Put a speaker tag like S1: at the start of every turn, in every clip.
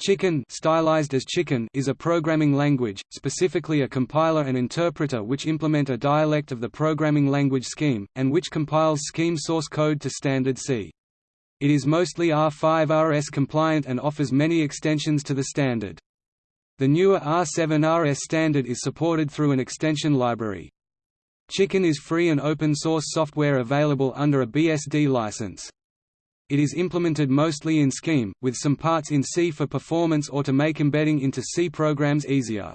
S1: Chicken, stylized as Chicken is a programming language, specifically a compiler and interpreter which implement a dialect of the programming language Scheme, and which compiles Scheme source code to standard C. It is mostly R5RS compliant and offers many extensions to the standard. The newer R7RS standard is supported through an extension library. Chicken is free and open source software available under a BSD license. It is implemented mostly in Scheme, with some parts in C for performance or to make embedding into C programs easier.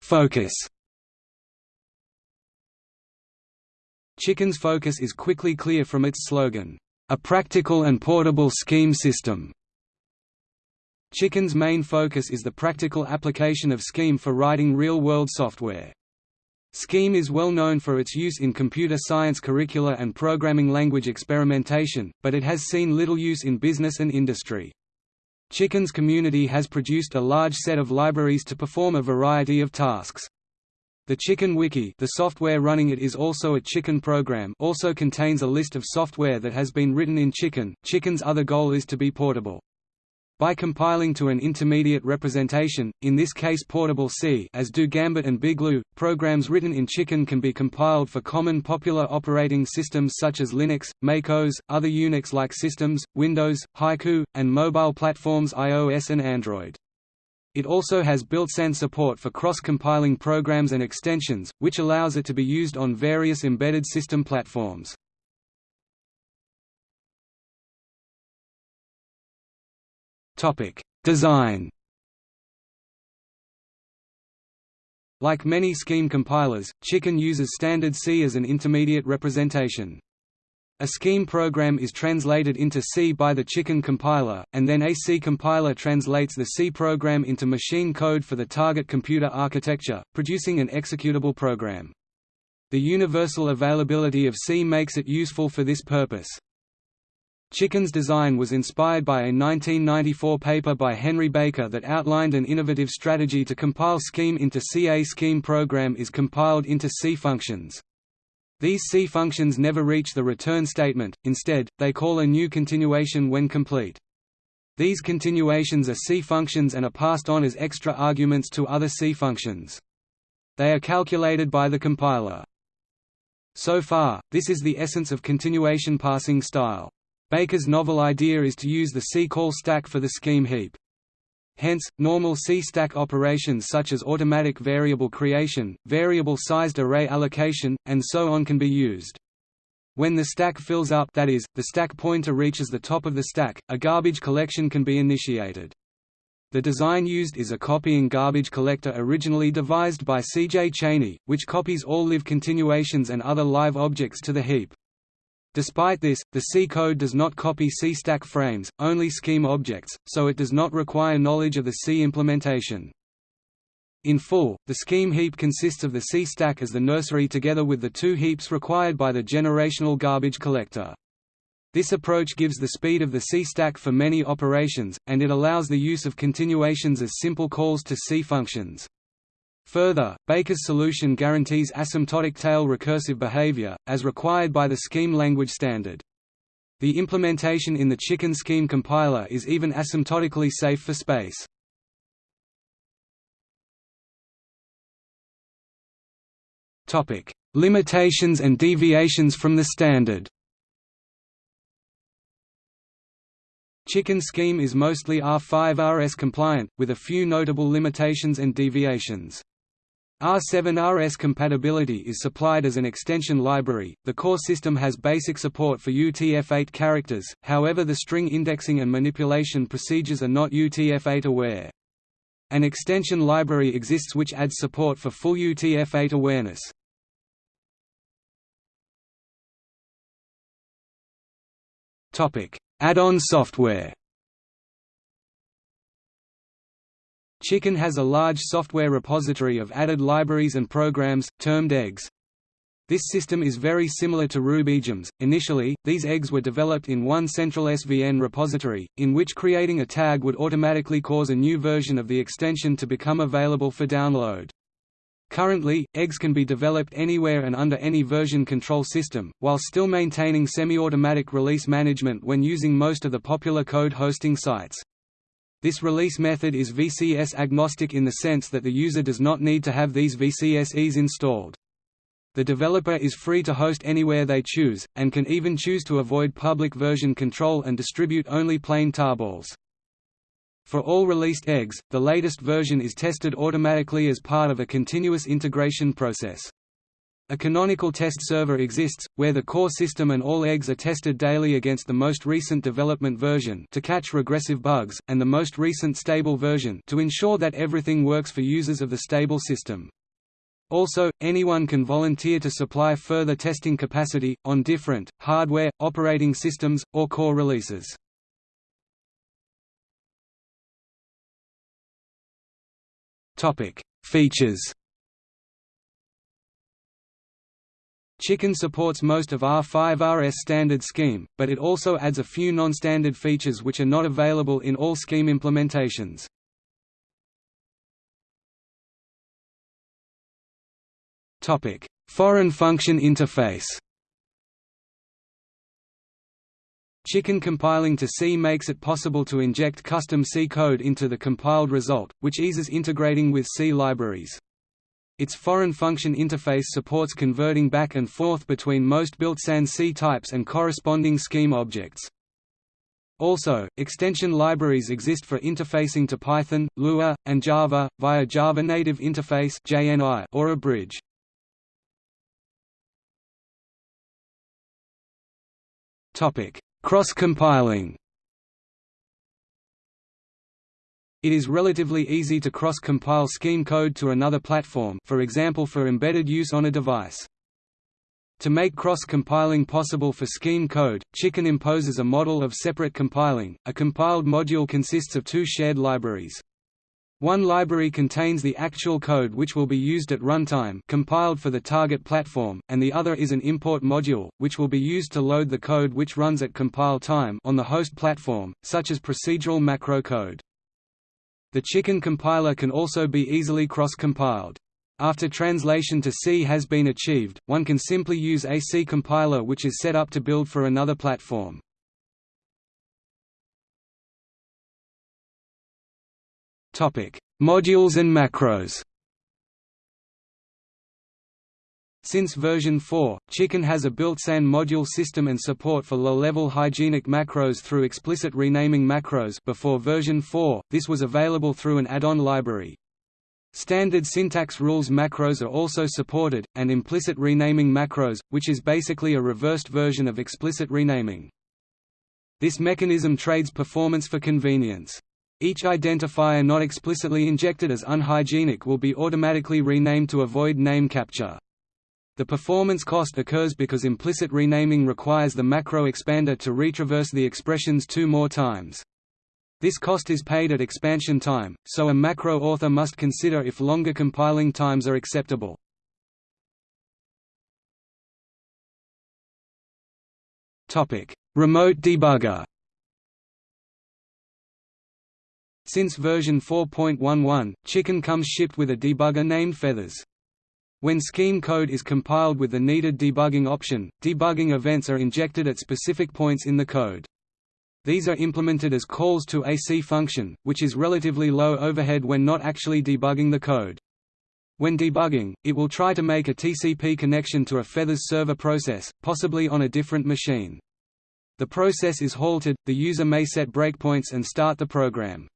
S1: Focus Chicken's focus is quickly clear from its slogan, "...a practical and portable scheme system." Chicken's main focus is the practical application of Scheme for writing real-world software. Scheme is well known for its use in computer science curricula and programming language experimentation, but it has seen little use in business and industry. Chicken's community has produced a large set of libraries to perform a variety of tasks. The Chicken Wiki the software running it is also a Chicken program also contains a list of software that has been written in Chicken. Chicken's other goal is to be portable. By compiling to an intermediate representation, in this case portable C as do Gambit and Bigloo, programs written in Chicken can be compiled for common popular operating systems such as Linux, MacOS, other Unix-like systems, Windows, Haiku, and mobile platforms iOS and Android. It also has built-in support for cross-compiling programs and extensions, which allows it to be used on various embedded system platforms. Topic: Design. Like many Scheme compilers, Chicken uses standard C as an intermediate representation. A Scheme program is translated into C by the Chicken compiler, and then a C compiler translates the C program into machine code for the target computer architecture, producing an executable program. The universal availability of C makes it useful for this purpose. Chicken's design was inspired by a 1994 paper by Henry Baker that outlined an innovative strategy to compile Scheme into C. A Scheme program is compiled into C functions. These C functions never reach the return statement, instead, they call a new continuation when complete. These continuations are C functions and are passed on as extra arguments to other C functions. They are calculated by the compiler. So far, this is the essence of continuation passing style. Baker's novel idea is to use the C-call stack for the scheme heap. Hence, normal C-stack operations such as automatic variable creation, variable-sized array allocation, and so on can be used. When the stack fills up that is, the stack pointer reaches the top of the stack, a garbage collection can be initiated. The design used is a copying garbage collector originally devised by C. J. Cheney, which copies all live continuations and other live objects to the heap. Despite this, the C code does not copy C stack frames, only scheme objects, so it does not require knowledge of the C implementation. In full, the scheme heap consists of the C stack as the nursery together with the two heaps required by the generational garbage collector. This approach gives the speed of the C stack for many operations, and it allows the use of continuations as simple calls to C functions. Further, Baker's solution guarantees asymptotic tail recursive behavior, as required by the Scheme language standard. The implementation in the Chicken Scheme compiler is even asymptotically safe for space. Limitations and deviations from the standard Chicken Scheme is mostly R5RS compliant, with a few notable limitations and deviations. R7RS compatibility is supplied as an extension library. The core system has basic support for UTF-8 characters, however the string indexing and manipulation procedures are not UTF-8 aware. An extension library exists which adds support for full UTF-8 awareness. Topic: Add-on software. Chicken has a large software repository of added libraries and programs, termed eggs. This system is very similar to RubyGems. Initially, these eggs were developed in one central SVN repository, in which creating a tag would automatically cause a new version of the extension to become available for download. Currently, eggs can be developed anywhere and under any version control system, while still maintaining semi-automatic release management when using most of the popular code hosting sites. This release method is VCS agnostic in the sense that the user does not need to have these VCSEs installed. The developer is free to host anywhere they choose, and can even choose to avoid public version control and distribute only plain tarballs. For all released eggs, the latest version is tested automatically as part of a continuous integration process. A canonical test server exists, where the core system and all eggs are tested daily against the most recent development version to catch regressive bugs, and the most recent stable version to ensure that everything works for users of the stable system. Also, anyone can volunteer to supply further testing capacity, on different, hardware, operating systems, or core releases. Features Chicken supports most of R5RS standard scheme, but it also adds a few non-standard features which are not available in all scheme implementations. Topic: Foreign function interface Chicken compiling to C makes it possible to inject custom C code into the compiled result, which eases integrating with C libraries. Its foreign function interface supports converting back and forth between most built-sans C types and corresponding scheme objects. Also, extension libraries exist for interfacing to Python, Lua, and Java, via Java Native Interface or a bridge. Cross-compiling It is relatively easy to cross-compile scheme code to another platform for example for embedded use on a device. To make cross-compiling possible for scheme code, Chicken imposes a model of separate compiling. A compiled module consists of two shared libraries. One library contains the actual code which will be used at runtime compiled for the target platform, and the other is an import module, which will be used to load the code which runs at compile time on the host platform, such as procedural macro code. The Chicken compiler can also be easily cross-compiled. After translation to C has been achieved, one can simply use a C compiler which is set up to build for another platform. Modules and macros Since version 4, Chicken has a built-in module system and support for low-level hygienic macros through explicit renaming macros before version 4, this was available through an add-on library. Standard syntax rules macros are also supported, and implicit renaming macros, which is basically a reversed version of explicit renaming. This mechanism trades performance for convenience. Each identifier not explicitly injected as unhygienic will be automatically renamed to avoid name capture. The performance cost occurs because implicit renaming requires the macro expander to retraverse the expressions two more times. This cost is paid at expansion time, so a macro author must consider if longer compiling times are acceptable. Remote debugger Since version 4.11, Chicken comes shipped with a debugger named Feathers. When scheme code is compiled with the needed debugging option, debugging events are injected at specific points in the code. These are implemented as calls to a C function, which is relatively low overhead when not actually debugging the code. When debugging, it will try to make a TCP connection to a Feathers server process, possibly on a different machine. The process is halted, the user may set breakpoints and start the program.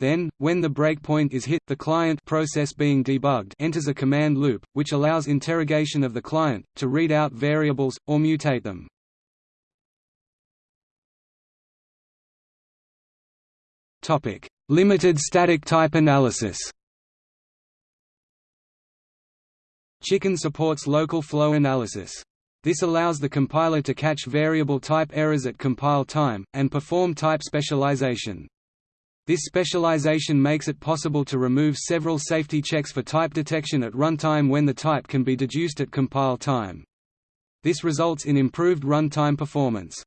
S1: Then, when the breakpoint is hit, the client process being debugged enters a command loop, which allows interrogation of the client, to read out variables, or mutate them. Limited static type analysis Chicken supports local flow analysis. This allows the compiler to catch variable type errors at compile time, and perform type specialization. This specialization makes it possible to remove several safety checks for type detection at runtime when the type can be deduced at compile time. This results in improved runtime performance.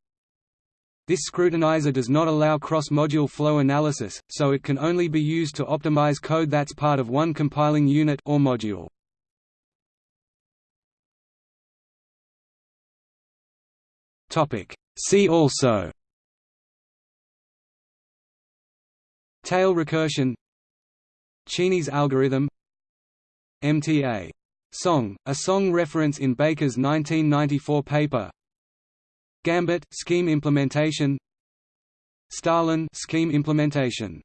S1: This scrutinizer does not allow cross-module flow analysis, so it can only be used to optimize code that's part of one compiling unit or module. Topic: See also Tail recursion. Cheney's algorithm. MTA. Song, a song reference in Baker's 1994 paper. Gambit scheme implementation. Stalin scheme implementation